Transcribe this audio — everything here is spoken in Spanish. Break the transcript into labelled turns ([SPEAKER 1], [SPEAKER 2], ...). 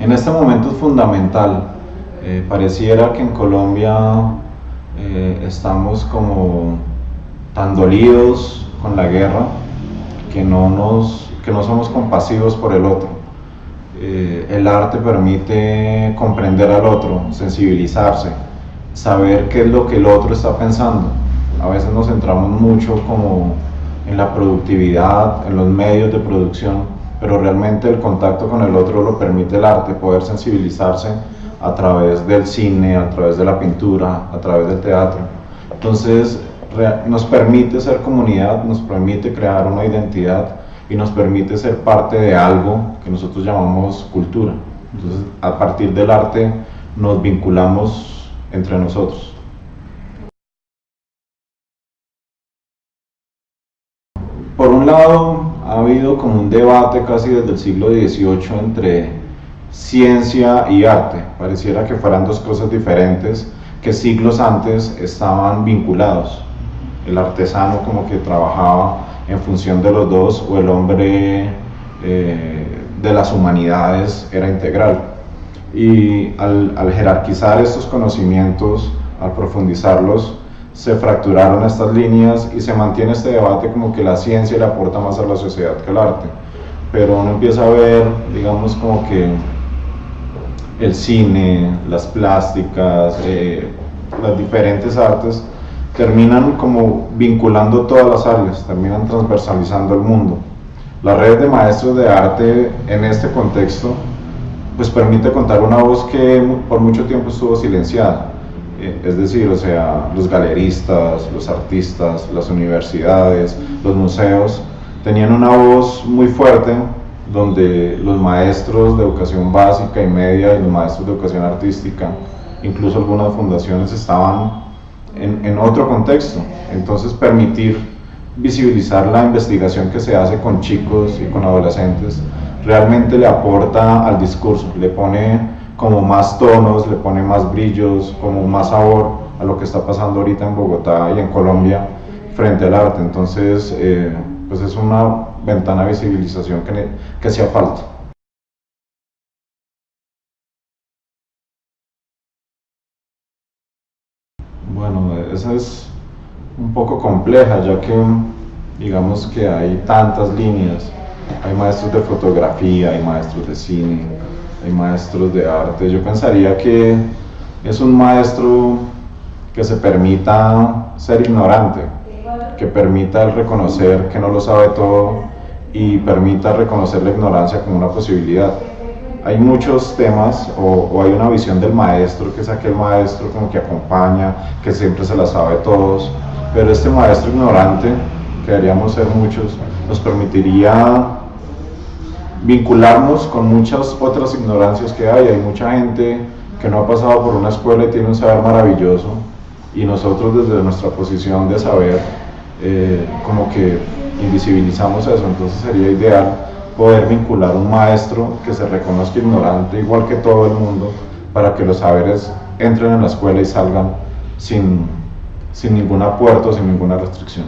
[SPEAKER 1] En este momento es fundamental. Eh, pareciera que en Colombia eh, estamos como tan dolidos con la guerra que no, nos, que no somos compasivos por el otro. Eh, el arte permite comprender al otro, sensibilizarse, saber qué es lo que el otro está pensando. A veces nos centramos mucho como en la productividad, en los medios de producción, pero realmente el contacto con el otro lo permite el arte, poder sensibilizarse a través del cine, a través de la pintura, a través del teatro. Entonces nos permite ser comunidad, nos permite crear una identidad y nos permite ser parte de algo que nosotros llamamos cultura. Entonces a partir del arte nos vinculamos entre nosotros. Por un lado, como un debate casi desde el siglo XVIII entre ciencia y arte. Pareciera que fueran dos cosas diferentes que siglos antes estaban vinculados. El artesano como que trabajaba en función de los dos o el hombre eh, de las humanidades era integral. Y al jerarquizar estos conocimientos, al profundizarlos, se fracturaron estas líneas y se mantiene este debate como que la ciencia le aporta más a la sociedad que el arte. Pero uno empieza a ver, digamos, como que el cine, las plásticas, eh, las diferentes artes, terminan como vinculando todas las áreas, terminan transversalizando el mundo. La red de maestros de arte en este contexto pues permite contar una voz que por mucho tiempo estuvo silenciada es decir, o sea, los galeristas, los artistas, las universidades, los museos, tenían una voz muy fuerte donde los maestros de educación básica y media y los maestros de educación artística, incluso algunas fundaciones estaban en, en otro contexto. Entonces permitir visibilizar la investigación que se hace con chicos y con adolescentes realmente le aporta al discurso, le pone como más tonos, le pone más brillos, como más sabor a lo que está pasando ahorita en Bogotá y en Colombia frente al arte. Entonces, eh, pues es una ventana de visibilización que, que hacía falta. Bueno, esa es un poco compleja, ya que digamos que hay tantas líneas. Hay maestros de fotografía, hay maestros de cine, hay maestros de arte. Yo pensaría que es un maestro que se permita ser ignorante, que permita reconocer que no lo sabe todo y permita reconocer la ignorancia como una posibilidad. Hay muchos temas o, hay una visión del maestro que es aquel maestro como que acompaña, que siempre se la sabe todos, pero este maestro ignorante, que deberíamos ser muchos, nos permitiría vincularnos con muchas otras ignorancias que hay. Hay mucha gente que no ha pasado por una escuela y tiene un saber maravilloso y nosotros desde nuestra posición de saber eh, como que invisibilizamos eso, entonces sería ideal poder vincular un maestro que se reconozca ignorante igual que todo el mundo para que los saberes entren en la escuela y salgan sin, sin ningún apuerto, sin ninguna restricción.